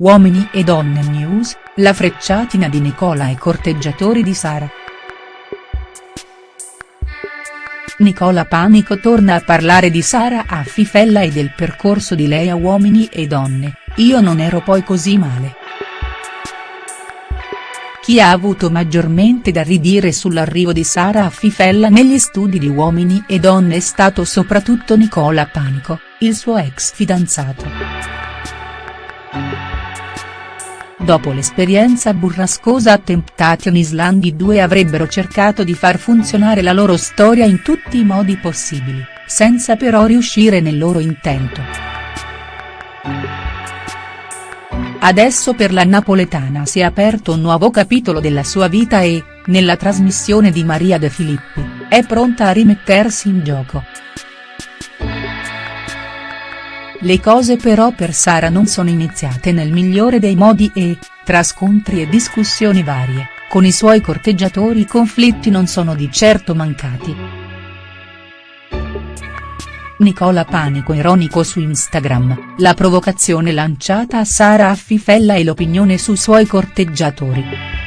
Uomini e donne news, la frecciatina di Nicola ai corteggiatori di Sara. Nicola Panico torna a parlare di Sara Affifella e del percorso di lei a Uomini e donne, io non ero poi così male. Chi ha avuto maggiormente da ridire sull'arrivo di Sara Affifella negli studi di Uomini e donne è stato soprattutto Nicola Panico, il suo ex fidanzato. Dopo l'esperienza burrascosa a Temptation Island i due avrebbero cercato di far funzionare la loro storia in tutti i modi possibili, senza però riuscire nel loro intento. Adesso per la napoletana si è aperto un nuovo capitolo della sua vita e, nella trasmissione di Maria De Filippi, è pronta a rimettersi in gioco. Le cose però per Sara non sono iniziate nel migliore dei modi e, tra scontri e discussioni varie, con i suoi corteggiatori i conflitti non sono di certo mancati. Nicola Panico ironico su Instagram, la provocazione lanciata a Sara Affifella e l'opinione sui suoi corteggiatori.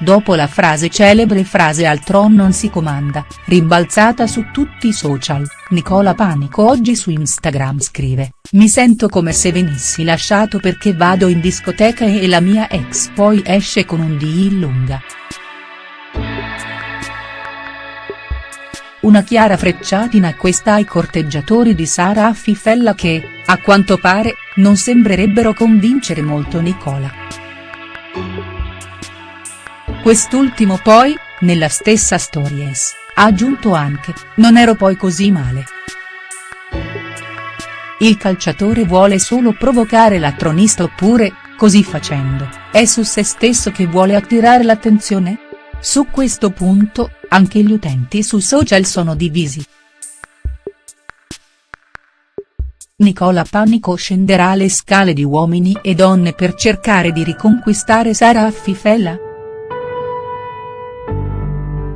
Dopo la frase celebre frase al tron non si comanda, rimbalzata su tutti i social, Nicola Panico oggi su Instagram scrive, mi sento come se venissi lasciato perché vado in discoteca e la mia ex poi esce con un D in lunga. Una chiara frecciatina questa ai corteggiatori di Sara Affifella che, a quanto pare, non sembrerebbero convincere molto Nicola. Quest'ultimo poi, nella stessa stories, ha aggiunto anche, non ero poi così male. Il calciatore vuole solo provocare la tronista oppure, così facendo, è su se stesso che vuole attirare l'attenzione? Su questo punto, anche gli utenti su social sono divisi. Nicola Panico scenderà le scale di Uomini e Donne per cercare di riconquistare Sara Affifella?.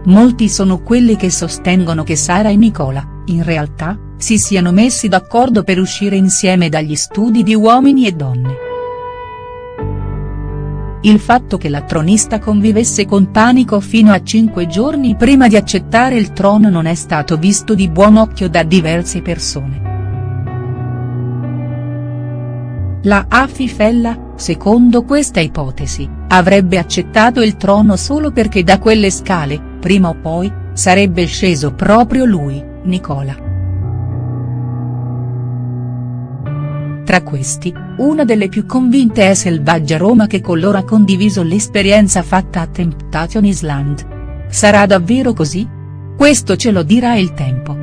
Molti sono quelli che sostengono che Sara e Nicola, in realtà, si siano messi d'accordo per uscire insieme dagli studi di Uomini e Donne. Il fatto che la tronista convivesse con Panico fino a cinque giorni prima di accettare il trono non è stato visto di buon occhio da diverse persone. La Affifella, secondo questa ipotesi, avrebbe accettato il trono solo perché da quelle scale, prima o poi, sarebbe sceso proprio lui, Nicola. Tra questi, una delle più convinte è Selvaggia Roma che con loro ha condiviso l'esperienza fatta a Temptation Island. Sarà davvero così? Questo ce lo dirà il tempo.